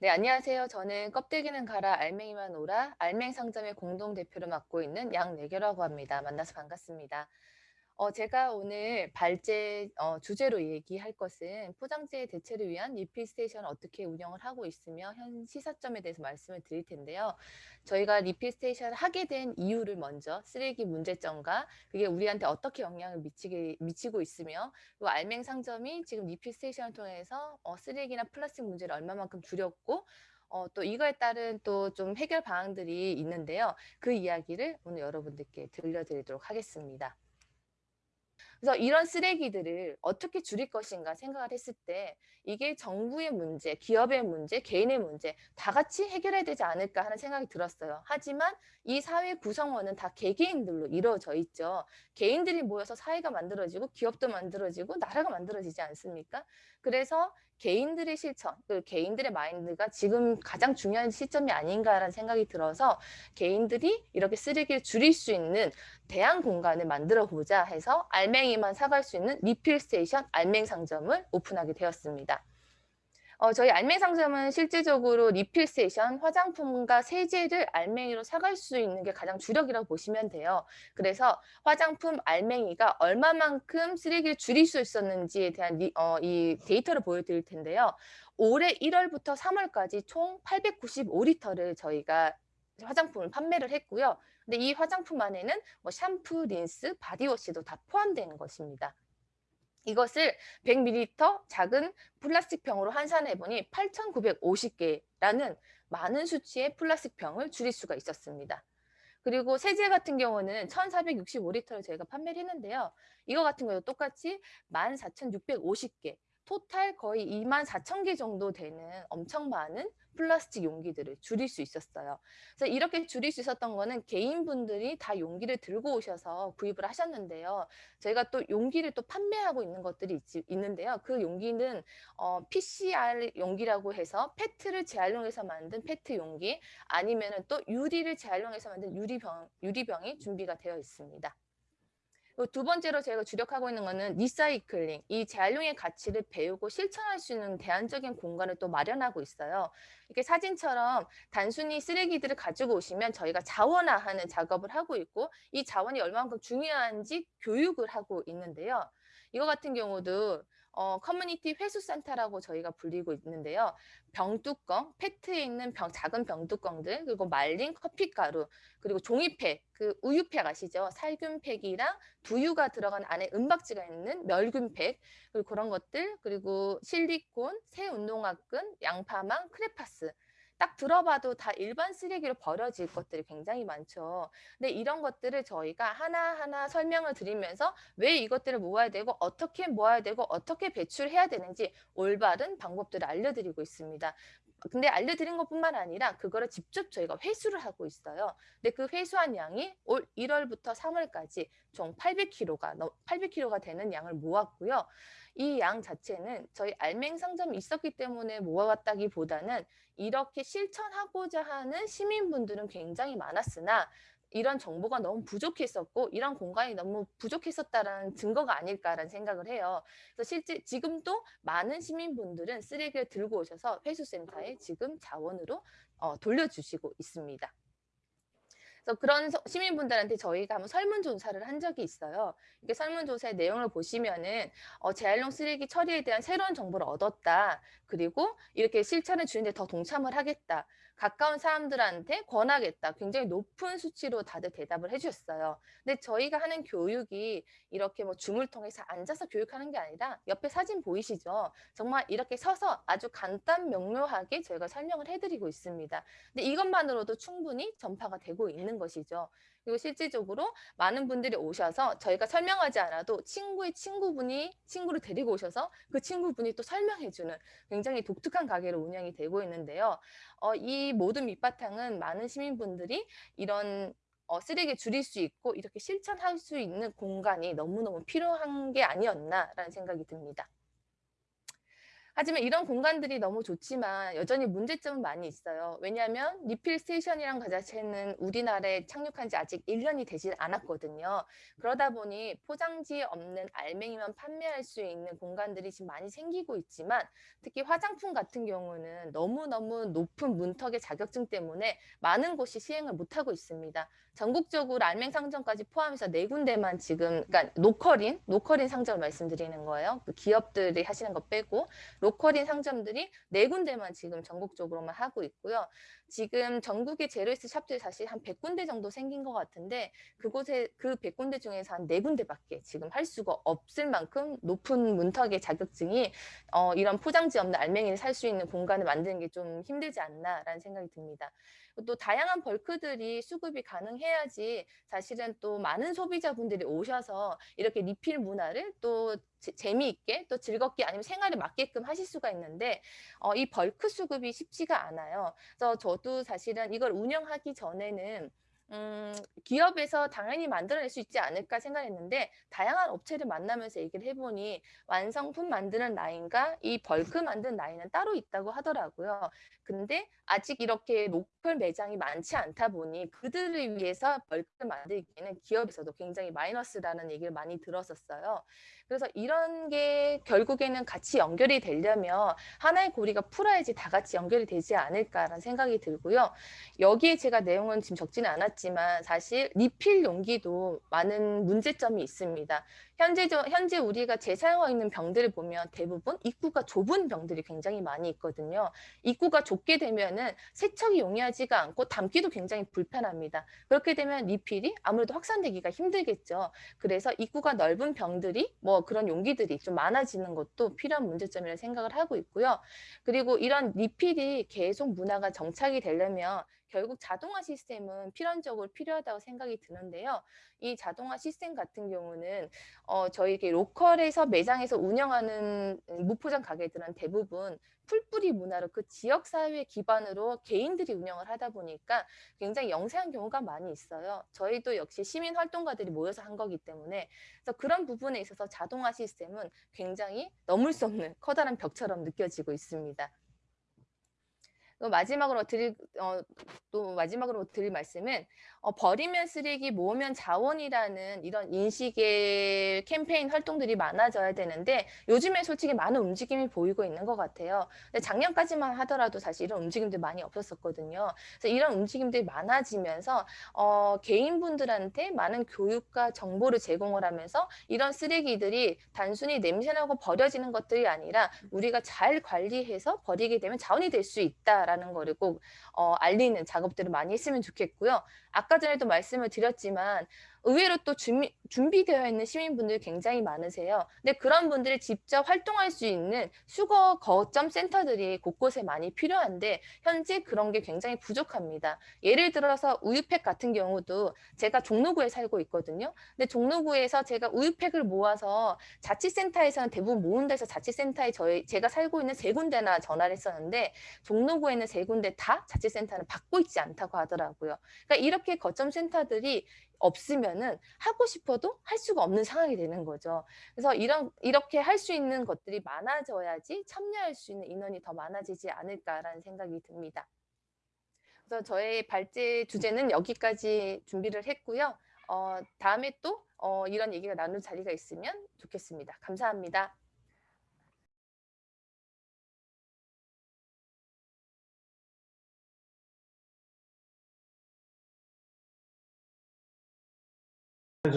네, 안녕하세요. 저는 껍데기는 가라, 알맹이만 오라, 알맹 상점의 공동 대표를 맡고 있는 양래교라고 합니다. 만나서 반갑습니다. 어, 제가 오늘 발제 어, 주제로 얘기할 것은 포장재 대체를 위한 리필 스테이션을 어떻게 운영을 하고 있으며 현 시사점에 대해서 말씀을 드릴 텐데요. 저희가 리필 스테이션을 하게 된 이유를 먼저 쓰레기 문제점과 그게 우리한테 어떻게 영향을 미치게, 미치고 있으며 또 알맹 상점이 지금 리필 스테이션을 통해서 어, 쓰레기나 플라스틱 문제를 얼마만큼 줄였고 어, 또 이거에 따른 또 좀 해결 방안들이 있는데요. 그 이야기를 오늘 여러분들께 들려드리도록 하겠습니다. 그래서 이런 쓰레기들을 어떻게 줄일 것인가 생각을 했을 때 이게 정부의 문제, 기업의 문제, 개인의 문제 다 같이 해결해야 되지 않을까 하는 생각이 들었어요. 하지만 이 사회 구성원은 다 개개인들로 이루어져 있죠. 개인들이 모여서 사회가 만들어지고 기업도 만들어지고 나라가 만들어지지 않습니까? 그래서 개인들의 실천, 그 개인들의 마인드가 지금 가장 중요한 시점이 아닌가라는 생각이 들어서 개인들이 이렇게 쓰레기를 줄일 수 있는 대안 공간을 만들어 보자 해서 알맹이 만 사갈 수 있는 리필 스테이션 알맹 상점을 오픈하게 되었습니다. 어, 저희 알맹 상점은 실질적으로 리필 스테이션, 화장품과 세제를 알맹이로 사갈 수 있는 게 가장 주력이라고 보시면 돼요. 그래서 화장품 알맹이가 얼마만큼 쓰레기를 줄일 수 있었는지에 대한 리, 어, 이 데이터를 보여드릴 텐데요. 올해 1월부터 3월까지 총 895리터를 저희가 화장품을 판매를 했고요. 근데 이 화장품 안에는 뭐 샴푸, 린스, 바디워시도 다 포함되는 것입니다. 이것을 100ml 작은 플라스틱 병으로 환산해 보니 8,950개라는 많은 수치의 플라스틱 병을 줄일 수가 있었습니다. 그리고 세제 같은 경우는 1,465리터를 저희가 판매를 했는데요. 이거 같은 경우도 똑같이 14,650개, 토탈 거의 2만 4천 개 정도 되는 엄청 많은 플라스틱 용기들을 줄일 수 있었어요. 그래서 이렇게 줄일 수 있었던 거는 개인분들이 다 용기를 들고 오셔서 구입을 하셨는데요. 저희가 또 용기를 또 판매하고 있는 것들이 있, 있는데요. 그 용기는 어, PCR 용기라고 해서 페트를 재활용해서 만든 페트 용기 아니면 은 또 유리를 재활용해서 만든 유리병, 유리병이 준비가 되어 있습니다. 두 번째로 저희가 주력하고 있는 거는 리사이클링, 이 재활용의 가치를 배우고 실천할 수 있는 대안적인 공간을 또 마련하고 있어요. 이렇게 사진처럼 단순히 쓰레기들을 가지고 오시면 저희가 자원화하는 작업을 하고 있고 이 자원이 얼마만큼 중요한지 교육을 하고 있는데요. 이거 같은 경우도 어, 커뮤니티 회수센터라고 저희가 불리고 있는데요. 병뚜껑, 페트에 있는 병, 작은 병뚜껑들, 그리고 말린 커피가루, 그리고 종이팩, 그 우유팩 아시죠? 살균팩이랑 두유가 들어간 안에 은박지가 있는 멸균팩, 그리고 그런 것들, 그리고 실리콘, 새 운동화끈, 양파망, 크레파스, 딱 들어봐도 다 일반 쓰레기로 버려질 것들이 굉장히 많죠. 근데 이런 것들을 저희가 하나하나 설명을 드리면서 왜 이것들을 모아야 되고 어떻게 모아야 되고 어떻게 배출해야 되는지 올바른 방법들을 알려드리고 있습니다. 근데 알려드린 것뿐만 아니라 그거를 직접 저희가 회수를 하고 있어요. 근데 그 회수한 양이 올 1월부터 3월까지 총 800kg가 800kg가 되는 양을 모았고요. 이 양 자체는 저희 알맹 상점이 있었기 때문에 모아왔다기보다는 이렇게 실천하고자 하는 시민분들은 굉장히 많았으나 이런 정보가 너무 부족했었고 이런 공간이 너무 부족했었다라는 증거가 아닐까라는 생각을 해요. 그래서 실제 지금도 많은 시민분들은 쓰레기를 들고 오셔서 회수센터에 지금 자원으로 어, 돌려주시고 있습니다. 그래서 그런 시민분들한테 저희가 한번 설문조사를 한 적이 있어요. 이게 설문조사의 내용을 보시면은 어, 재활용 쓰레기 처리에 대한 새로운 정보를 얻었다. 그리고 이렇게 실천을 주는데 더 동참을 하겠다. 가까운 사람들한테 권하겠다. 굉장히 높은 수치로 다들 대답을 해주셨어요. 근데 저희가 하는 교육이 이렇게 뭐 줌을 통해서 앉아서 교육하는 게 아니라 옆에 사진 보이시죠? 정말 이렇게 서서 아주 간단 명료하게 저희가 설명을 해드리고 있습니다. 근데 이것만으로도 충분히 전파가 되고 있는 것이죠. 그리고 실질적으로 많은 분들이 오셔서 저희가 설명하지 않아도 친구의 친구분이 친구를 데리고 오셔서 그 친구분이 또 설명해주는 굉장히 독특한 가게로 운영이 되고 있는데요. 어, 이 모든 밑바탕은 많은 시민분들이 이런 어, 쓰레기 줄일 수 있고 이렇게 실천할 수 있는 공간이 너무너무 필요한 게 아니었나라는 생각이 듭니다. 하지만 이런 공간들이 너무 좋지만 여전히 문제점은 많이 있어요. 왜냐하면 리필 스테이션이란 그 자체는 우리나라에 착륙한 지 아직 1년이 되질 않았거든요. 그러다 보니 포장지에 없는 알맹이만 판매할 수 있는 공간들이 지금 많이 생기고 있지만 특히 화장품 같은 경우는 너무너무 높은 문턱의 자격증 때문에 많은 곳이 시행을 못하고 있습니다. 전국적으로 알맹 상점까지 포함해서 네 군데만 지금 그러니까 로컬인 로컬인 상점을 말씀드리는 거예요. 그 기업들이 하시는 거 빼고 로컬인 상점들이 네 군데만 지금 전국적으로만 하고 있고요. 지금 전국의 제로웨이스트 샵들이 사실 한 100군데 정도 생긴 것 같은데 그곳에 그 100군데 중에서 한네 군데밖에 지금 할 수가 없을 만큼 높은 문턱의 자격증이 어, 이런 포장지 없는 알맹이를 살 수 있는 공간을 만드는 게 좀 힘들지 않나라는 생각이 듭니다. 또 다양한 벌크들이 수급이 가능해야지 사실은 또 많은 소비자분들이 오셔서 이렇게 리필 문화를 또 재미있게 또 즐겁게 아니면 생활에 맞게끔 하실 수가 있는데 어, 이 벌크 수급이 쉽지가 않아요. 그래서 저도 사실은 이걸 운영하기 전에는 음, 기업에서 당연히 만들어낼 수 있지 않을까 생각했는데 다양한 업체를 만나면서 얘기를 해보니 완성품 만드는 라인과 이 벌크 만드는 라인은 따로 있다고 하더라고요. 근데 아직 이렇게 로컬 매장이 많지 않다 보니 그들을 위해서 벌크를 만들기에는 기업에서도 굉장히 마이너스라는 얘기를 많이 들었었어요. 그래서 이런 게 결국에는 같이 연결이 되려면 하나의 고리가 풀어야지 다 같이 연결이 되지 않을까라는 생각이 들고요. 여기에 제가 내용은 지금 적지는 않았지만 사실 리필 용기도 많은 문제점이 있습니다. 현재, 현재 우리가 재사용하고 있는 병들을 보면 대부분 입구가 좁은 병들이 굉장히 많이 있거든요. 입구가 좁게 되면은 세척이 용이하지가 않고 담기도 굉장히 불편합니다. 그렇게 되면 리필이 아무래도 확산되기가 힘들겠죠. 그래서 입구가 넓은 병들이 뭐 그런 용기들이 좀 많아지는 것도 필요한 문제점이라 생각을 하고 있고요. 그리고 이런 리필이 계속 문화가 정착이 되려면 결국 자동화 시스템은 필연적으로 필요하다고 생각이 드는데요. 이 자동화 시스템 같은 경우는 어, 저희 이렇게 로컬에서 매장에서 운영하는 무포장 가게들은 대부분 풀뿌리 문화로 그 지역 사회 기반으로 개인들이 운영을 하다 보니까 굉장히 영세한 경우가 많이 있어요. 저희도 역시 시민 활동가들이 모여서 한 거기 때문에 그래서 그런 부분에 있어서 자동화 시스템은 굉장히 넘을 수 없는 커다란 벽처럼 느껴지고 있습니다. 마지막으로 드릴 어, 또 마지막으로 드릴 말씀은 어, 버리면 쓰레기 모으면 자원이라는 이런 인식의 캠페인 활동들이 많아져야 되는데 요즘에 솔직히 많은 움직임이 보이고 있는 것 같아요. 근데 작년까지만 하더라도 사실 이런 움직임들 많이 없었었거든요. 그래서 이런 움직임들이 많아지면서 어, 개인분들한테 많은 교육과 정보를 제공을 하면서 이런 쓰레기들이 단순히 냄새나고 버려지는 것들이 아니라 우리가 잘 관리해서 버리게 되면 자원이 될 수 있다. 라는 거를 꼭 어, 알리는 작업들을 많이 했으면 좋겠고요. 아까 전에도 말씀을 드렸지만 의외로 또 준비, 준비되어 있는 시민분들이 굉장히 많으세요. 근데 그런 분들이 직접 활동할 수 있는 수거 거점 센터들이 곳곳에 많이 필요한데 현재 그런 게 굉장히 부족합니다. 예를 들어서 우유팩 같은 경우도 제가 종로구에 살고 있거든요. 근데 종로구에서 제가 우유팩을 모아서 자치센터에서는 대부분 모은다 해서 자치센터에 저희 제가 살고 있는 세 군데나 전화를 했었는데 종로구에는 세 군데 다 자치센터는 받고 있지 않다고 하더라고요. 그러니까 이렇게 거점 센터들이 없으면은 하고 싶어도 할 수가 없는 상황이 되는 거죠. 그래서 이런 이렇게 할 수 있는 것들이 많아져야지 참여할 수 있는 인원이 더 많아지지 않을까라는 생각이 듭니다. 그래서 저의 발제 주제는 여기까지 준비를 했고요. 어, 다음에 또 어, 이런 얘기가 나눌 자리가 있으면 좋겠습니다. 감사합니다.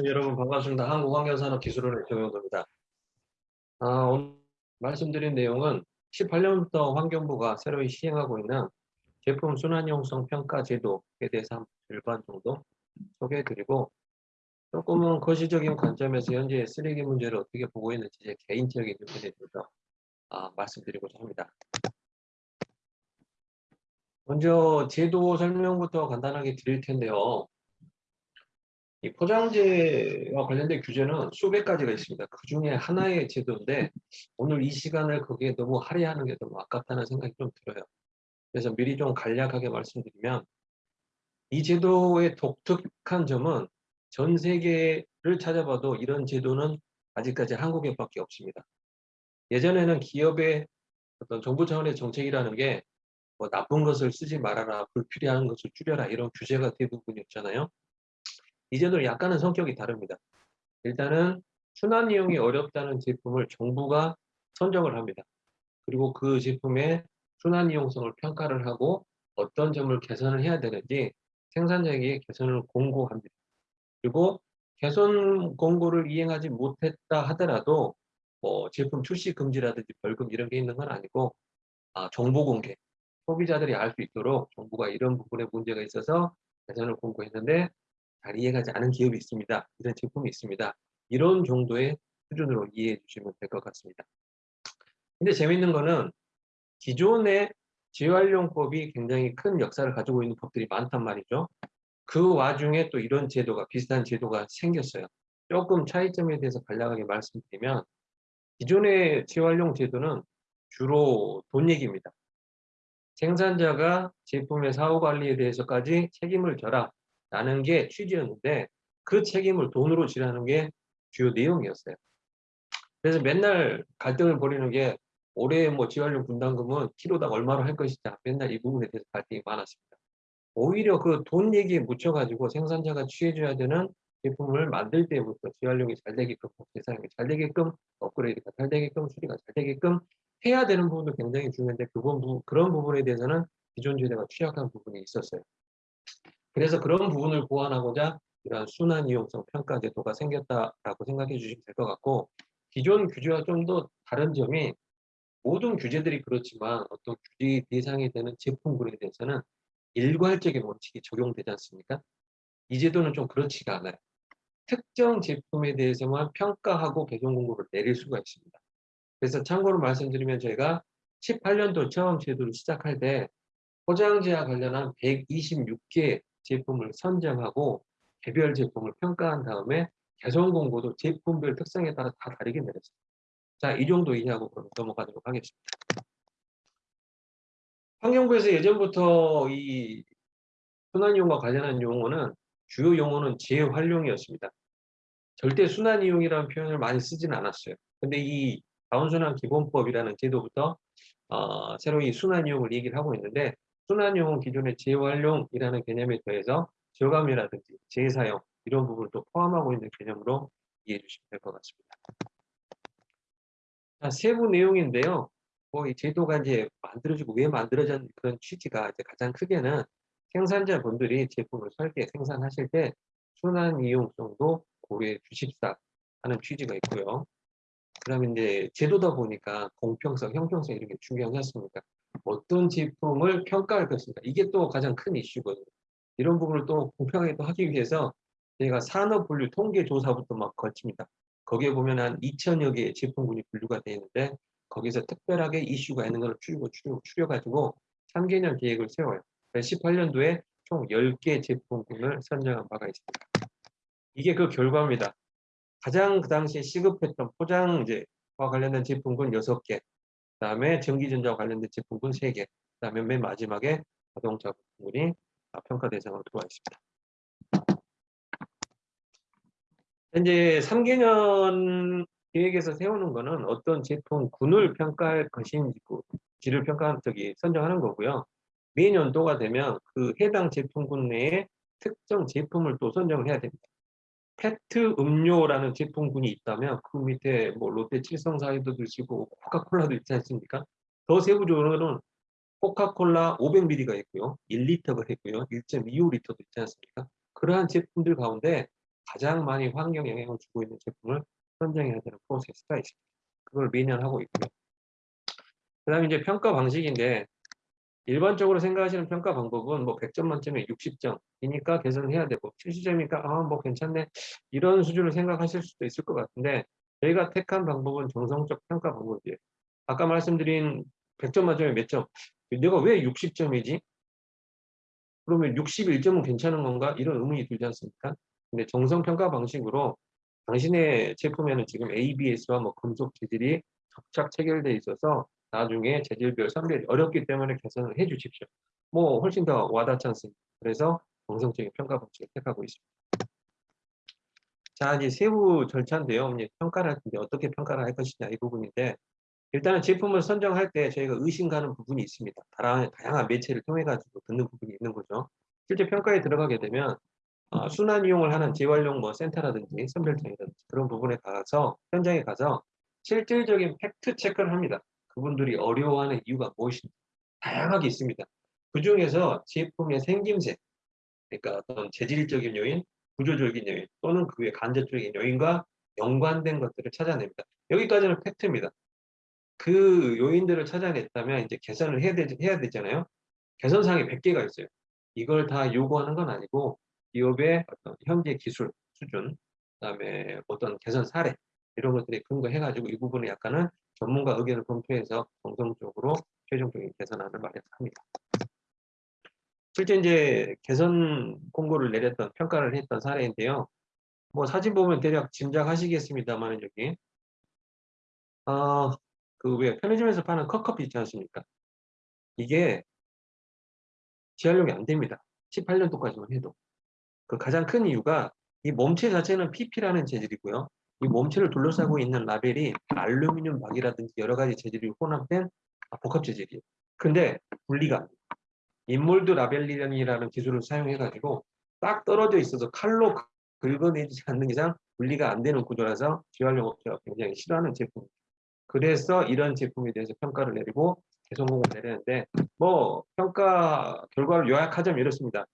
여러분 반갑습니다. 한국환경산업기술원의 정영도입니다. 아, 오늘 말씀드린 내용은 18년부터 환경부가 새로 시행하고 있는 제품 순환용성 평가 제도에 대해서 한 절반 정도 소개해드리고 조금은 거시적인 관점에서 현재 쓰레기 문제를 어떻게 보고 있는지 제 개인적인 의견에 대해서 아, 말씀드리고자 합니다. 먼저 제도 설명부터 간단하게 드릴 텐데요. 이 포장재와 관련된 규제는 수백 가지가 있습니다. 그 중에 하나의 제도인데 오늘 이 시간을 거기에 너무 할애하는 게 너무 아깝다는 생각이 좀 들어요. 그래서 미리 좀 간략하게 말씀드리면 이 제도의 독특한 점은 전 세계를 찾아봐도 이런 제도는 아직까지 한국에 밖에 없습니다. 예전에는 기업의 어떤 정부 차원의 정책이라는 게 뭐 나쁜 것을 쓰지 말아라, 불필요한 것을 줄여라 이런 규제가 대부분이었잖아요. 이제는 약간은 성격이 다릅니다. 일단은 순환 이용이 어렵다는 제품을 정부가 선정을 합니다. 그리고 그 제품의 순환 이용성을 평가를 하고 어떤 점을 개선을 해야 되는지 생산자에게 개선을 공고합니다. 그리고 개선 공고를 이행하지 못했다 하더라도 뭐 제품 출시 금지라든지 벌금 이런 게 있는 건 아니고 아, 정보 공개, 소비자들이 알 수 있도록 정부가 이런 부분에 문제가 있어서 개선을 공고했는데 잘 이해가지 않은 기업이 있습니다. 이런 제품이 있습니다. 이런 정도의 수준으로 이해해 주시면 될 것 같습니다. 근데 재밌는 거는 기존의 재활용법이 굉장히 큰 역사를 가지고 있는 법들이 많단 말이죠. 그 와중에 또 이런 제도가 비슷한 제도가 생겼어요. 조금 차이점에 대해서 간략하게 말씀드리면 기존의 재활용 제도는 주로 돈 얘기입니다. 생산자가 제품의 사후 관리에 대해서까지 책임을 져라 라는 게 취지였는데 그 책임을 돈으로 지라는 게 주요 내용이었어요. 그래서 맨날 갈등을 벌이는 게 올해 뭐 재활용 분담금은 키로당 얼마로 할 것이냐 맨날 이 부분에 대해서 갈등이 많았습니다. 오히려 그 돈 얘기에 묻혀가지고 생산자가 취해줘야 되는 제품을 만들 때부터 재활용이 잘 되게끔 재사용이 잘 되게끔 업그레이드가 잘 되게끔 수리가 잘 되게끔 해야 되는 부분도 굉장히 중요한데 그건 그런 부분에 대해서는 기존 제도가 취약한 부분이 있었어요. 그래서 그런 부분을 보완하고자 이러한 순환 이용성 평가 제도가 생겼다라고 생각해 주시면 될 것 같고 기존 규제와 좀 더 다른 점이 모든 규제들이 그렇지만 어떤 규제 대상이 되는 제품군에 대해서는 일괄적인 원칙이 적용되지 않습니까? 이 제도는 좀 그렇지가 않아요. 특정 제품에 대해서만 평가하고 개선 공고를 내릴 수가 있습니다. 그래서 참고로 말씀드리면 저희가 18년도 처음 제도를 시작할 때 포장지와 관련한 126개 제품을 선정하고 개별 제품을 평가한 다음에 개선 공고도 제품별 특성에 따라 다 다르게 내렸습니다. 자, 이 정도 이해하고 그럼 넘어가도록 하겠습니다. 환경부에서 예전부터 이 순환이용과 관련한 용어는 주요 용어는 재활용이었습니다. 절대 순환이용이라는 표현을 많이 쓰지는 않았어요. 근데 이 자원순환 기본법이라는 제도부터 어, 새로 이 순환이용을 얘기를 하고 있는데 순환이용은 기존의 재활용이라는 개념에 더해서 저감이라든지 재사용 이런 부분을 또 포함하고 있는 개념으로 이해해 주시면 될 것 같습니다. 자, 세부 내용인데요. 뭐 이 제도가 이제 만들어지고 왜 만들어졌는 그런 취지가 이제 가장 크게는 생산자분들이 제품을 설계, 생산하실 때 순환 이용성도 고려해 주십사 하는 취지가 있고요. 그 다음에 이제 제도다 보니까 공평성, 형평성 이런 게 중요하지 않습니까? 어떤 제품을 평가할 것인가 이게 또 가장 큰 이슈거든요. 이런 부분을 또 공평하게 또 하기 위해서 저희가 산업 분류 통계 조사부터 막 거칩니다. 거기에 보면 한 2천여 개의 제품군이 분류가 되어 있는데 거기서 특별하게 이슈가 있는 걸 추려, 추려, 추려가지고 3개년 계획을 세워요. 18년도에 총 10개 제품군을 선정한 바가 있습니다. 이게 그 결과입니다. 가장 그 당시에 시급했던 포장재와 관련된 제품군 6개, 그 다음에 전기전자와 관련된 제품군 3개, 그 다음에 맨 마지막에 자동차 부분이 평가 대상으로 들어와 있습니다. 현재 3개년 계획에서 세우는 거는 어떤 제품군을 평가할 것인지를 평가한 적이 선정하는 거고요. 매년도가 되면 그 해당 제품군 내에 특정 제품을 또 선정을 해야 됩니다. 페트 음료라는 제품군이 있다면 그 밑에 뭐 롯데 칠성사이도 드시고 코카콜라도 있지 않습니까? 더 세부적으로는 코카콜라 500ml가 있고요. 1리터가 있고요. 1.25리터도 있지 않습니까? 그러한 제품들 가운데 가장 많이 환경 영향을 주고 있는 제품을 선정해야 되는 프로세스가 있습니다. 그걸 매년 하고 있고요. 그 다음에 이제 평가 방식인데 일반적으로 생각하시는 평가 방법은 뭐 100점 만점에 60점이니까 개선해야 되고 70점이니까 아 뭐 괜찮네 이런 수준을 생각하실 수도 있을 것 같은데 저희가 택한 방법은 정성적 평가 방법이에요. 아까 말씀드린 100점 만점에 몇 점? 내가 왜 60점이지? 그러면 61점은 괜찮은 건가? 이런 의문이 들지 않습니까? 근데 정성 평가 방식으로 당신의 제품에는 지금 ABS와 뭐 금속 재질이 접착 체결돼 있어서 나중에 재질별 선별이 어렵기 때문에 개선을 해 주십시오. 뭐 훨씬 더 와닿지 않습니다. 그래서 정성적인 평가 방식을 택하고 있습니다. 자 이제 세부 절차인데요. 이제 평가를 할 텐데 어떻게 평가를 할 것이냐 이 부분인데 일단은 제품을 선정할 때 저희가 의심 가는 부분이 있습니다. 다양한, 다양한 매체를 통해 가지고 듣는 부분이 있는 거죠. 실제 평가에 들어가게 되면 어, 순환 이용을 하는 재활용 뭐 센터라든지 선별장이라든지 그런 부분에 가서 현장에 가서 실질적인 팩트 체크를 합니다. 그분들이 어려워하는 이유가 무엇인지 다양하게 있습니다. 그 중에서 제품의 생김새, 그러니까 어떤 재질적인 요인, 구조적인 요인 또는 그 외 간접적인 요인과 연관된 것들을 찾아냅니다. 여기까지는 팩트입니다. 그 요인들을 찾아냈다면 이제 개선을 해야, 되, 해야 되잖아요. 개선사항이 100개가 있어요. 이걸 다 요구하는 건 아니고 기업의 어떤 현재 기술 수준, 그다음에 어떤 개선 사례 이런 것들이 근거해가지고 이 부분을 약간은 전문가 의견을 검토해서 정성적으로 최종적인 개선안을 마련합니다. 실제 이제 개선 공고를 내렸던 평가를 했던 사례인데요. 뭐 사진 보면 대략 짐작하시겠습니다만 여기 어 그왜 편의점에서 파는 컵커피 있지 않습니까? 이게 재활용이 안 됩니다. 18년도까지만 해도. 그 가장 큰 이유가 이 몸체 자체는 PP라는 재질이고요. 이 몸체를 둘러싸고 있는 라벨이 알루미늄 박이라든지 여러 가지 재질이 혼합된 복합 재질이에요. 근데 분리가. in-mold labeling이라는 기술을 사용해가지고 딱 떨어져 있어서 칼로 긁어내지 않는 이상 분리가 안 되는 구조라서 재활용 업체가 굉장히 싫어하는 제품입니다. 그래서 이런 제품에 대해서 평가를 내리고 개선 공고를 내렸는데 뭐 평가 결과를 요약하자면 이렇습니다.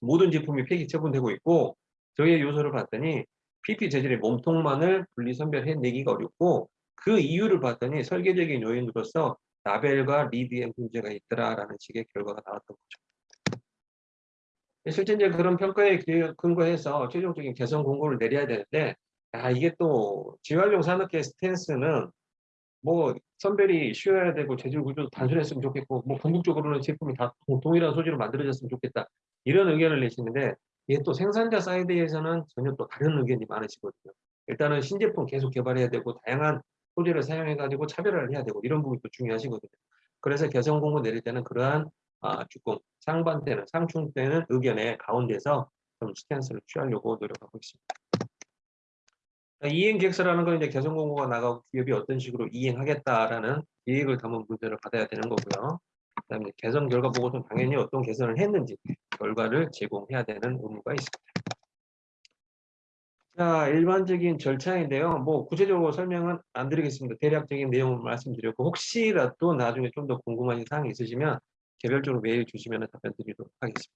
모든 제품이 폐기 처분되고 있고 저희의 요소를 봤더니 PP 재질의 몸통만을 분리 선별해내기가 어렵고 그 이유를 봤더니 설계적인 요인으로서 라벨과 리드에 문제가 있더라라는 식의 결과가 나왔던 거죠. 실제 이제 그런 평가에 근거해서 최종적인 개선 공고를 내려야 되는데 아 이게 또 재활용 산업계 스탠스는 뭐 선별이 쉬워야 되고 재질 구조도 단순했으면 좋겠고 뭐 궁극적으로는 제품이 다 동일한 소재로 만들어졌으면 좋겠다 이런 의견을 내시는데 이게 또 생산자 사이드에서는 전혀 또 다른 의견이 많으시거든요. 일단은 신제품 계속 개발해야 되고 다양한 소재를 사용해 가지고 차별화를 해야 되고 이런 부분이 또 중요하시거든요. 그래서 개선 공고 내릴 때는 그러한 아, 조금 상반되는 상충되는 의견의 가운데서 좀 스탠스를 취하려고 노력하고 있습니다. 이행 계획서라는 건 이제 개선 공고가 나가고 기업이 어떤 식으로 이행하겠다라는 계획을 담은 문제를 받아야 되는 거고요. 그다음에 개선 결과 보고서는 당연히 어떤 개선을 했는지 결과를 제공해야 되는 의무가 있습니다. 자, 일반적인 절차인데요. 뭐 구체적으로 설명은 안 드리겠습니다. 대략적인 내용을 말씀드렸고 혹시라도 나중에 좀 더 궁금한 사항이 있으시면 개별적으로 메일 주시면 답변 드리도록 하겠습니다.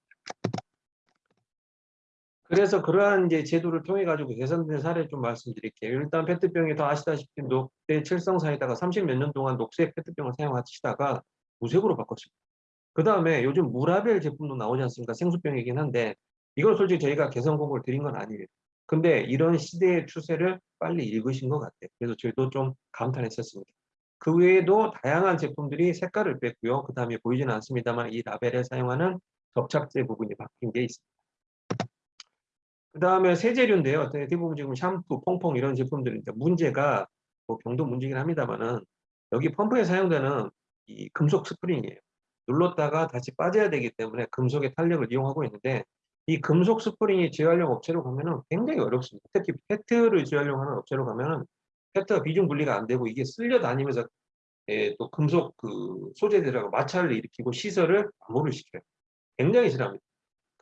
그래서 그러한 이제 제도를 통해 가지고 개선된 사례를 좀 말씀드릴게요. 일단 페트병이 더 아시다시피 녹대 칠성사에다가 30 몇 년 동안 녹색 페트병을 사용하시다가 무색으로 바꿨습니다. 그 다음에 요즘 무라벨 제품도 나오지 않습니까? 생수병이긴 한데 이걸 솔직히 저희가 개선 공고를 드린 건 아니에요. 근데 이런 시대의 추세를 빨리 읽으신 것 같아요. 그래서 저희도 좀 감탄했었습니다. 그 외에도 다양한 제품들이 색깔을 뺐고요. 그 다음에 보이지는 않습니다만 이 라벨에 사용하는 접착제 부분이 바뀐 게 있습니다. 그 다음에 세제류인데요. 대부분 지금 샴푸, 퐁퐁 이런 제품들인데 문제가 뭐 병도 문제긴 합니다만은 여기 펌프에 사용되는 이 금속 스프링이에요. 눌렀다가 다시 빠져야 되기 때문에 금속의 탄력을 이용하고 있는데 이 금속 스프링이 재활용 업체로 가면은 굉장히 어렵습니다. 특히 페트를 재활용하는 업체로 가면은 페트가 비중 분리가 안 되고 이게 쓸려 다니면서 예, 또 금속 그 소재들하고 마찰을 일으키고 시설을 암호를 시켜요. 굉장히 싫어합니다.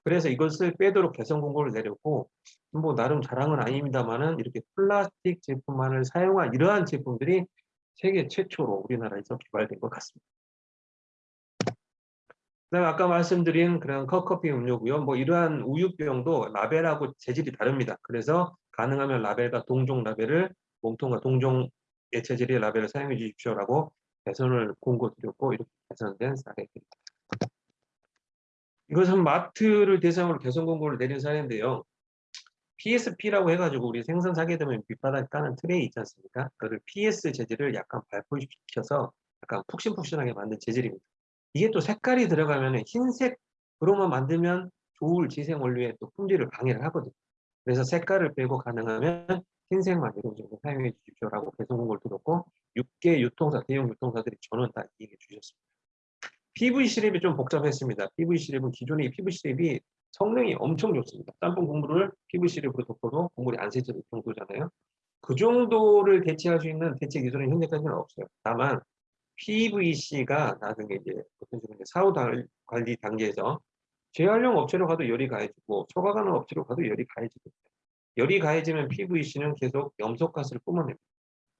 그래서 이것을 빼도록 개선 공고를 내렸고 뭐 나름 자랑은 아닙니다만은 이렇게 플라스틱 제품만을 사용한 이러한 제품들이 세계 최초로 우리나라에서 개발된 것 같습니다. 그다음 아까 말씀드린 그런 컵커피 음료고요. 뭐 이러한 우유병도 라벨하고 재질이 다릅니다. 그래서 가능하면 라벨과 동종 라벨을 몸통과 동종의 재질의 라벨을 사용해 주십시오라고 개선을 공고드렸고 이렇게 개선된 사례입니다. 이것은 마트를 대상으로 개선 공고를 내린 사례인데요. PSP라고 해가지고 우리 생선 사게 되면 밑바닥에 까는 트레이 있지 않습니까? 그를 PS 재질을 약간 발포시켜서 약간 푹신푹신하게 만든 재질입니다. 이게 또 색깔이 들어가면 흰색으로만 만들면 좋을 지생 원료의 또 품질을 방해를 하거든요. 그래서 색깔을 빼고 가능하면 흰색만 정도 사용해 주십시오라고 배송 공고를 들었고 6개 유통사, 대형 유통사들이 전원 다 이행해 주셨습니다. PV 시립이 좀 복잡했습니다. PV 시립은 기존의 PV 시립이 성능이 엄청 좋습니다. 짬뽕 국물을 PV 시립으로 덮어도 국물이 안 새질 정도잖아요. 그 정도를 대체할 수 있는 대체 기술은 현재까지는 없어요. 다만 PVC가 나중에 이제 어떤 식으로 사후 달- 관리 단계에서 재활용 업체로 가도 열이 가해지고 초과가는 업체로 가도 열이 가해지고 열이 가해지면 PVC는 계속 염소가스를 뿜어냅니다.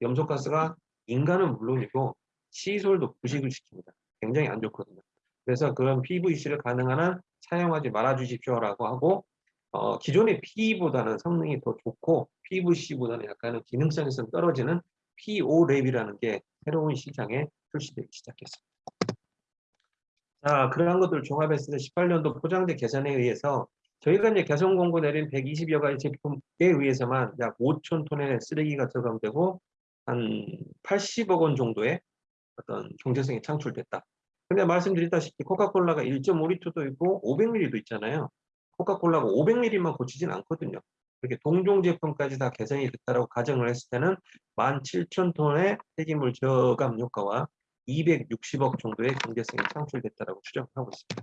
염소가스가 인간은 물론이고 시설도 부식을 시킵니다. 굉장히 안 좋거든요. 그래서 그런 PVC를 가능한 한 사용하지 말아 주십시오라고 하고 어, 기존의 PE보다는 성능이 더 좋고 PVC보다는 약간은 기능성에서 떨어지는 PO랩이라는 게 새로운 시장에 출시되기 시작했습니다. 자, 그러한 것들을 종합했을 때 18년도 포장재 개선에 의해서 저희가 이제 개선 공고 내린 120여 가지 제품에 의해서만 약 5천 톤의 쓰레기가 저감되고 한 80억 원 정도의 어떤 경제성이 창출됐다. 근데 말씀드렸다시피 코카콜라가 1.5리터도 있고 500ml도 있잖아요. 코카콜라가 500ml만 고치진 않거든요. 이렇게 동종 제품까지 다 개선이 됐다고 가정을 했을 때는 17,000톤의 폐기물 저감 효과와 260억 정도의 경제성이 창출됐다고 추정하고 있습니다.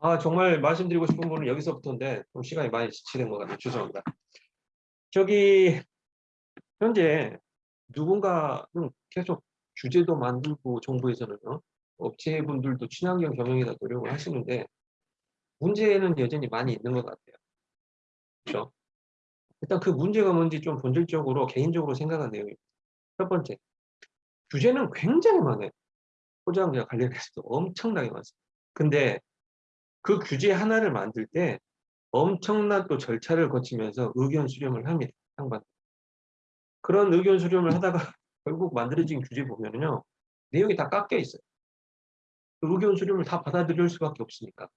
아 정말 말씀드리고 싶은 부분은 여기서부터인데 좀 시간이 많이 지체된 것 같아요. 죄송합니다. 저기 현재 누군가는 계속 규제도 만들고 정부에서는 요. 업체분들도 친환경 경영에다 노력을 하시는데 문제는 여전히 많이 있는 것 같아요. 그렇죠? 일단 그 문제가 뭔지 좀 본질적으로 개인적으로 생각한 내용입니다. 첫 번째, 규제는 굉장히 많아요. 포장재와 관련해서도 엄청나게 많습니다. 근데 그 규제 하나를 만들 때 엄청난 또 절차를 거치면서 의견 수렴을 합니다. 상반. 그런 의견 수렴을 하다가 결국 만들어진 규제 보면은요. 내용이 다 깎여 있어요. 그 의견 수렴을 다 받아들일 수밖에 없으니까.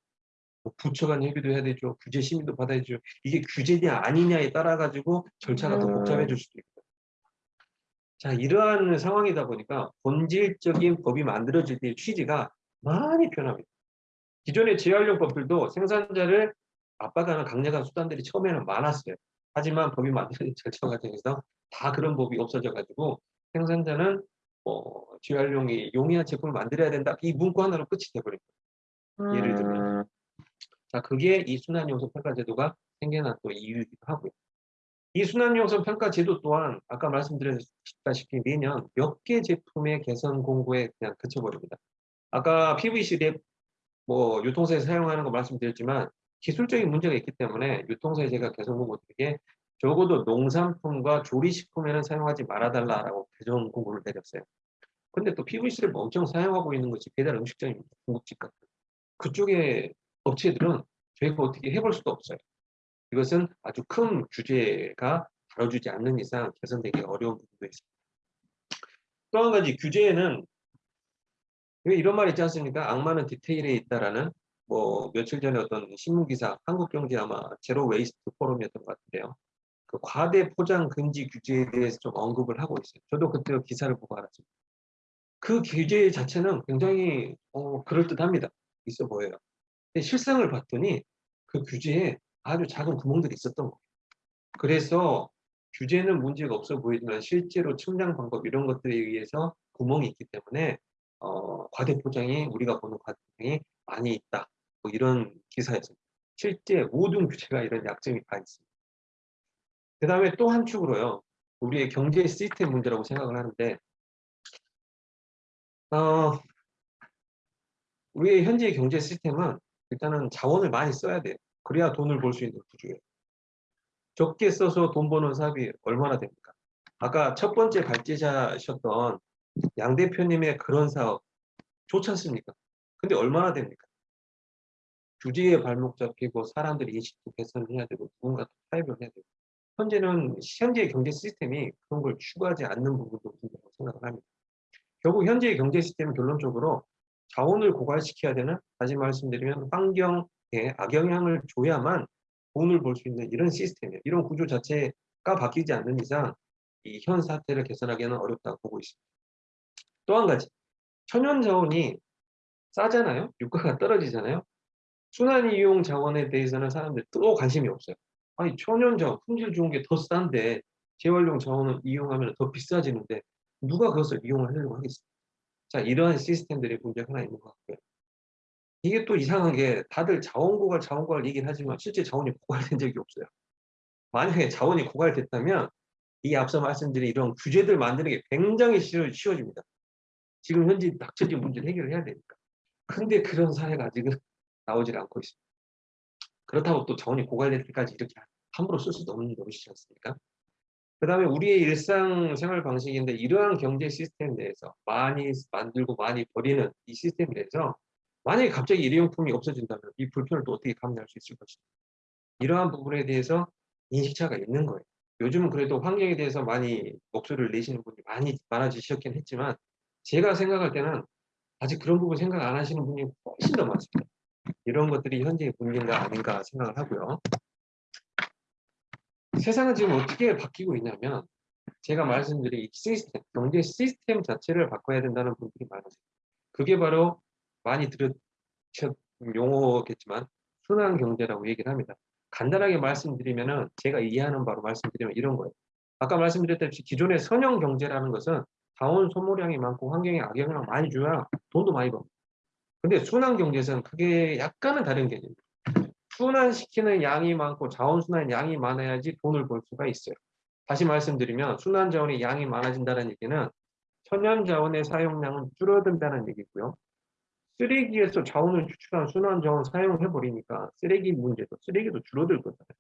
뭐 부처 간 협의도 해야 되죠. 규제 심의도 받아야 되죠. 이게 규제냐 아니냐에 따라 가지고 절차가 더 복잡해질 수도 있고. 자, 이러한 상황이다 보니까 본질적인 법이 만들어질 때의 취지가 많이 변합니다. 기존의 재활용 법들도 생산자를 압박하는 강력한 수단들이 처음에는 많았어요. 하지만 법이 만드는 절차 과정에서 다 그런 법이 없어져 가지고 생산자는 뭐 재활용이 용이한 제품을 만들어야 된다. 이 문구 하나로 끝이 돼버립니다. 예를 들면. 자, 그게 이 순환용성 평가 제도가 생겨난 또 이유이기도 하고요. 이 순환용성 평가 제도 또한 아까 말씀드렸다시피 매년 몇 개 제품의 개선 공고에 그냥 그쳐버립니다. 아까 PVC 랩 뭐 유통사에 사용하는 거 말씀드렸지만 기술적인 문제가 있기 때문에 유통사에 제가 개선 공고 드리게 적어도 농산품과 조리식품에는 사용하지 말아달라라고 개선 공고를 내렸어요. 근데 또 PVC를 엄청 사용하고 있는 것이 배달 음식점입니다. 중국집 같은. 그쪽에 업체들은 저희가 어떻게 해볼 수도 없어요. 이것은 아주 큰 규제가 다뤄주지 않는 이상 개선되기 어려운 부분도 있습니다. 또 한 가지 규제에는 왜 이런 말 있지 않습니까? 악마는 디테일에 있다라는 뭐 며칠 전에 어떤 신문 기사 한국경제 아마 zero waste 포럼이었던 것 같은데요. 그 과대 포장 금지 규제에 대해서 좀 언급을 하고 있어요. 저도 그때 기사를 보고 알았습니다. 그 규제 자체는 굉장히 어, 그럴듯합니다. 있어 보여요. 근데 실상을 봤더니 그 규제에 아주 작은 구멍들이 있었던 거예요. 그래서 규제는 문제가 없어 보이지만 실제로 측량 방법 이런 것들에 의해서 구멍이 있기 때문에 어, 과대 포장이 우리가 보는 과대 포장이 많이 있다. 뭐 이런 기사였습니다. 실제 모든 규제가 이런 약점이 다 있습니다. 그 다음에 또 한 축으로요. 우리의 경제 시스템 문제라고 생각을 하는데 어, 우리의 현재 경제 시스템은 일단은 자원을 많이 써야 돼요. 그래야 돈을 벌 수 있는 구조예요. 적게 써서 돈 버는 사업이 얼마나 됩니까? 아까 첫 번째 발제자셨던 양 대표님의 그런 사업 좋지 않습니까? 근데 얼마나 됩니까? 규제에 발목 잡히고 사람들이 인식도 개선해야 되고 누군가 타협을 해야 되고 현재는 현재의 경제 시스템이 그런 걸 추구하지 않는 부분도 있다고 생각을 합니다. 결국 현재의 경제 시스템은 결론적으로 자원을 고갈시켜야 되는 다시 말씀드리면 환경 에 악영향을 줘야만 돈을 벌 수 있는 이런 시스템이에요. 이런 구조 자체가 바뀌지 않는 이상 이 현 사태를 개선하기는 어렵다고 보고 있습니다. 또 한 가지 천연 자원이 싸잖아요. 유가가 떨어지잖아요. 순환 이용 자원에 대해서는 사람들 또 관심이 없어요. 아니 천연 자원 품질 좋은 게 더 싼데 재활용 자원을 이용하면 더 비싸지는데 누가 그것을 이용하려고 하겠습니까? 자 이러한 시스템들이 문제가 하나 있는 것 같고요. 이게 또 이상한 게 다들 자원 고갈 자원 고갈 얘기는 하지만 실제 자원이 고갈된 적이 없어요. 만약에 자원이 고갈됐다면 이 앞서 말씀드린 이런 규제들 만드는 게 굉장히 쉬워, 쉬워집니다. 지금 현재 닥쳐진 문제를 해결을 해야 되니까. 근데 그런 사례가 아직은 나오질 않고 있습니다. 그렇다고 또 자원이 고갈될 때까지 이렇게 함부로 쓸 수도 없는 것이지 않습니까? 그 다음에 우리의 일상 생활 방식인데 이러한 경제 시스템 내에서 많이 만들고 많이 버리는 이 시스템 내에서 만약에 갑자기 일회용품이 없어진다면 이 불편을 또 어떻게 감내할 수 있을 것인가. 이러한 부분에 대해서 인식차가 있는 거예요. 요즘은 그래도 환경에 대해서 많이 목소리를 내시는 분이 많이 많아지셨긴 했지만 제가 생각할 때는 아직 그런 부분 생각 안 하시는 분이 훨씬 더 많습니다. 이런 것들이 현재의 문제가 아닌가 생각을 하고요. 세상은 지금 어떻게 바뀌고 있냐면 제가 말씀드린 이 시스템, 경제 시스템 자체를 바꿔야 된다는 분들이 많으세요. 그게 바로 많이 들으셨 용어겠지만 순환 경제라고 얘기를 합니다. 간단하게 말씀드리면은 제가 이해하는 바로 말씀드리면 이런 거예요. 아까 말씀드렸듯이 기존의 선형 경제라는 것은 자원 소모량이 많고 환경에 악영향을 많이 줘야 돈도 많이 벌니다 근데 순환 경제에서는 그게 약간은 다른 개념입니다. 순환시키는 양이 많고 자원순환 양이 많아야지 돈을 벌 수가 있어요. 다시 말씀드리면 순환 자원의 양이 많아진다는 얘기는 천연 자원의 사용량은 줄어든다는 얘기고요. 쓰레기에서 자원을 추출한 순환 자원 사용해 버리니까 쓰레기 문제도 쓰레기도 줄어들 거잖아요.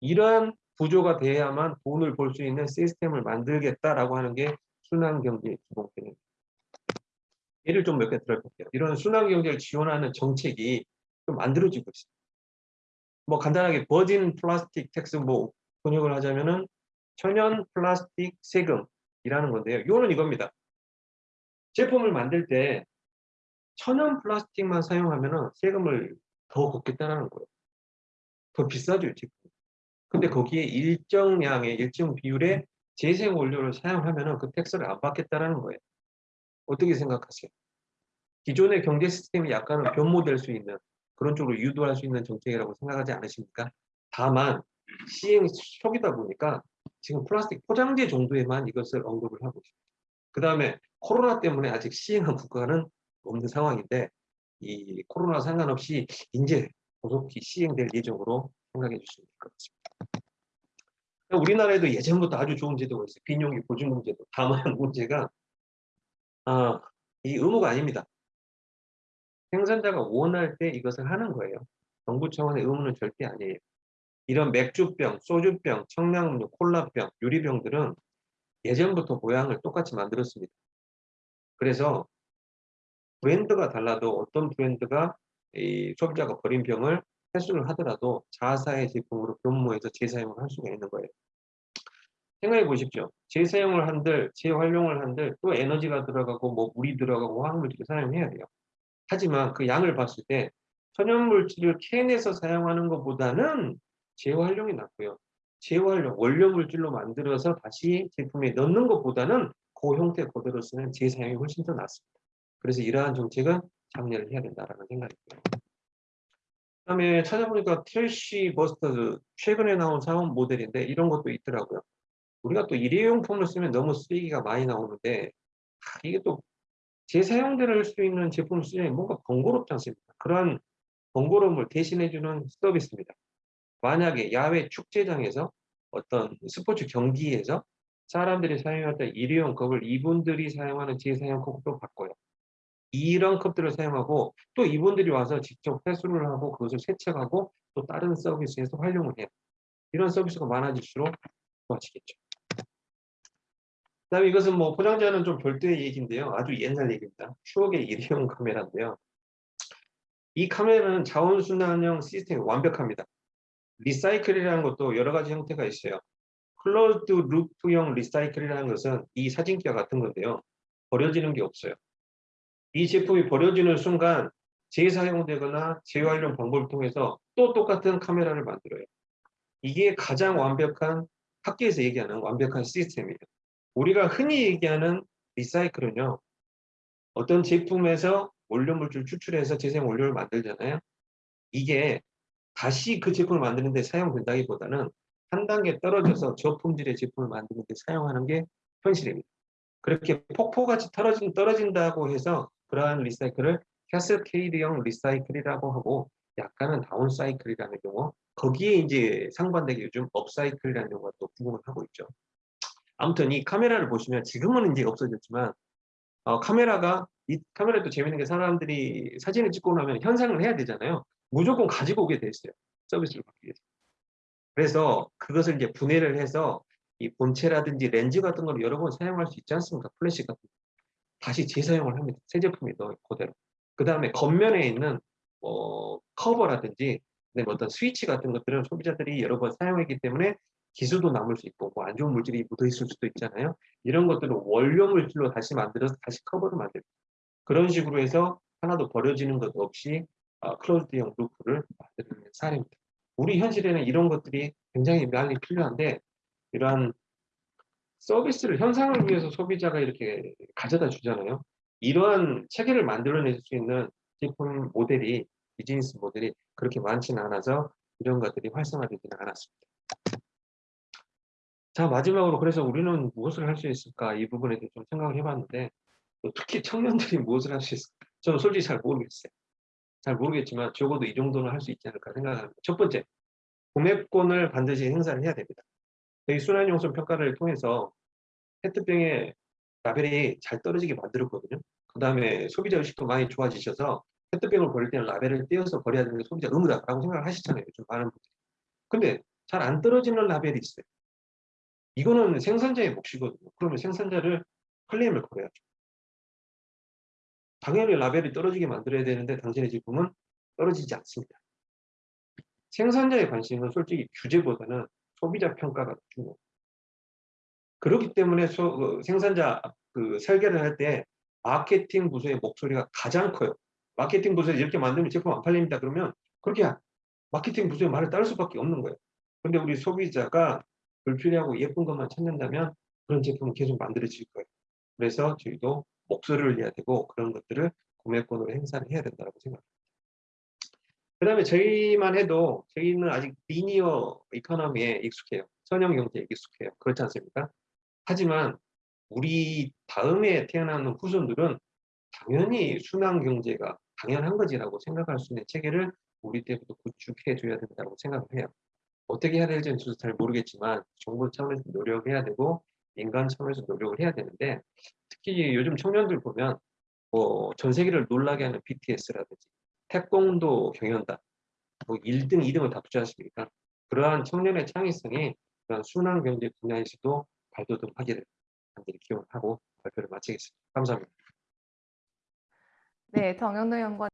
이러한 구조가 돼야만 돈을 벌 수 있는 시스템을 만들겠다라고 하는 게 순환 경제의 기본 개념입니다. 예를 좀 몇 개 들어볼게요. 이런 순환 경제를 지원하는 정책이 좀 만들어지고 있습니다. 뭐 간단하게 virgin plastic tax 뭐 번역을 하자면은 천연 플라스틱 세금이라는 건데요. 이거는 이겁니다. 제품을 만들 때 천연 플라스틱만 사용하면은 세금을 더 걷겠다는 거예요. 더 비싸죠, 제품. 근데 거기에 일정량의 일정 비율의 재생 원료를 사용하면은 그 텍스를 안 받겠다라는 거예요. 어떻게 생각하세요? 기존의 경제 시스템이 약간은 변모될 수 있는 그런 쪽으로 유도할 수 있는 정책이라고 생각하지 않으십니까? 다만 시행 초기다 보니까 지금 플라스틱 포장재 정도에만 이것을 언급을 하고 있습니다. 그 다음에 코로나 때문에 아직 시행한 국가는 없는 상황인데 이 코로나 상관없이 이제 고속히 시행될 예정으로 생각해 주시면 될 것 같습니다. 우리나라에도 예전부터 아주 좋은 제도가 있어요. 빈용기 보증금 제도. 다만 문제가 아, 이 의무가 아닙니다. 생산자가 원할 때 이것을 하는 거예요. 정부 차원의 의무는 절대 아니에요. 이런 맥주병, 소주병, 청량음료, 콜라병, 유리병들은 예전부터 모양을 똑같이 만들었습니다. 그래서 브랜드가 달라도 어떤 브랜드가 이 소비자가 버린 병을 회수를 하더라도 자사의 제품으로 변모해서 재사용을 할 수가 있는 거예요. 생각해 보십시오. 재사용을 한들, 재활용을 한들 또 에너지가 들어가고 뭐 물이 들어가고 화학물질을 사용해야 돼요. 하지만 그 양을 봤을 때 천연물질을 캔에서 사용하는 것보다는 재활용이 낫고요. 재활용, 원료물질로 만들어서 다시 제품에 넣는 것보다는 그 형태 그대로 쓰는 재사용이 훨씬 더 낫습니다. 그래서 이러한 정책은 장려를 해야 된다는 생각이 들어요. 그 다음에 찾아보니까 텔시 버스터즈 최근에 나온 사업 모델인데 이런 것도 있더라고요. 우리가 또 일회용품을 쓰면 너무 쓰레기가 많이 나오는데 아, 이게 또 재사용될 수 있는 제품을 쓰면 뭔가 번거롭지 않습니까? 그러한 번거로움을 대신해주는 서비스입니다. 만약에 야외 축제장에서 어떤 스포츠 경기에서 사람들이 사용했던 일회용 컵을 이분들이 사용하는 재사용 컵으로 바꿔요. 이런 컵들을 사용하고 또 이분들이 와서 직접 회수를 하고 그것을 세척하고 또 다른 서비스에서 활용을 해요. 이런 서비스가 많아질수록 좋아지겠죠. 그다음에 이것은 뭐 포장자는 좀 별도의 얘기인데요. 아주 옛날 얘기입니다. 추억의 일회용 카메라인데요. 이 카메라는 자원순환형 시스템이 완벽합니다. recycle이라는 것도 여러 가지 형태가 있어요. closed loop형 recycle이라는 것은 이 사진기와 같은 건데요. 버려지는 게 없어요. 이 제품이 버려지는 순간 재사용되거나 재활용 방법을 통해서 또 똑같은 카메라를 만들어요. 이게 가장 완벽한 학계에서 얘기하는 완벽한 시스템이에요. 우리가 흔히 얘기하는 recycle은요. 어떤 제품에서 원료물질 추출해서 재생 원료를 만들잖아요. 이게 다시 그 제품을 만드는데 사용된다기보다는 한 단계 떨어져서 저품질의 제품을 만드는데 사용하는 게 현실입니다. 그렇게 폭포같이 떨어진, 떨어진다고 해서 그러한 recycle을 cascade형 recycle이라고 하고 약간은 downcycle이라는 경우 거기에 이제 상반되게 요즘 upcycle이라는 경우가 또 부흥을 하고 있죠. 아무튼 이 카메라를 보시면 지금은 이제 없어졌지만 어, 카메라가 이 카메라도 재밌는 게 사람들이 사진을 찍고 나면 현상을 해야 되잖아요. 무조건 가지고 오게 돼 있어요. 서비스를 받기 위해서. 그래서 그것을 이제 분해를 해서 이 본체라든지 렌즈 같은 걸 여러 번 사용할 수 있지 않습니까? 플래시 같은 거. 다시 재사용을 합니다. 새 제품이 더 그대로. 그 다음에 겉면에 있는 어, 커버라든지 어떤 스위치 같은 것들은 소비자들이 여러 번 사용했기 때문에 기스도 남을 수 있고 뭐 안 좋은 물질이 묻어 있을 수도 있잖아요. 이런 것들을 원료 물질로 다시 만들어서 다시 커버를 만들고 그런 식으로 해서 하나도 버려지는 것 없이 어, closed형 loop를 만드는 사례입니다. 우리 현실에는 이런 것들이 굉장히 많이 필요한데 이러한 서비스를 현상을 위해서 소비자가 이렇게 가져다 주잖아요. 이러한 체계를 만들어낼 수 있는 제품 모델이 비즈니스 모델이 그렇게 많지는 않아서 이런 것들이 활성화되지는 않았습니다. 자 마지막으로 그래서 우리는 무엇을 할 수 있을까 이 부분에 대해 좀 생각을 해봤는데 또 특히 청년들이 무엇을 할 수 있을까 저는 솔직히 잘 모르겠어요. 잘 모르겠지만 적어도 이 정도는 할 수 있지 않을까 생각합니다. 첫 번째 구매권을 반드시 행사를 해야 됩니다. 저희 순환용선 평가를 통해서 페트병의 라벨이 잘 떨어지게 만들었거든요. 그 다음에 소비자 의식도 많이 좋아지셔서 페트병을 버릴 때는 라벨을 떼어서 버려야 되는 게 소비자 의무다라고 생각을 하시잖아요. 좀 많은 분들이. 근데 잘 안 떨어지는 라벨이 있어요. 이거는 생산자의 몫이거든요. 그러면 생산자를 클레임을 걸어야죠. 당연히 라벨이 떨어지게 만들어야 되는데 당신의 제품은 떨어지지 않습니다. 생산자의 관심은 솔직히 규제보다는 소비자 평가가 중요해요. 그렇기 때문에 소, 어, 생산자 그 설계를 할 때 마케팅 부서의 목소리가 가장 커요. 마케팅 부서에 이렇게 만들면 제품 안 팔립니다. 그러면 그렇게 마케팅 부서의 말을 따를 수밖에 없는 거예요. 근데 우리 소비자가 불필요하고 예쁜 것만 찾는다면 그런 제품은 계속 만들어질 거예요. 그래서 저희도 목소리를 내야 되고 그런 것들을 구매권으로 행사를 해야 된다고 생각합니다. 그 다음에 저희만 해도 저희는 아직 리니어 이코노미에 익숙해요. 선형 경제에 익숙해요. 그렇지 않습니까? 하지만 우리 다음에 태어나는 후손들은 당연히 순환 경제가 당연한 거지라고 생각할 수 있는 체계를 우리 때부터 구축해 줘야 된다고 생각을 해요. 어떻게 해야 될지는 저도 잘 모르겠지만 정부 차원에서 노력해야 되고 인간 차원에서 노력을 해야 되는데 특히 요즘 청년들 보면 뭐 전 세계를 놀라게 하는 BTS라든지 태권도 경연단 뭐 1등, 2등을 다 투자하시니까 그러한 청년의 창의성이 그런 순환 경제 분야에서도 발돋움하기를 간절히 기원하고 발표를 마치겠습니다. 감사합니다. 네, 정현우 연구원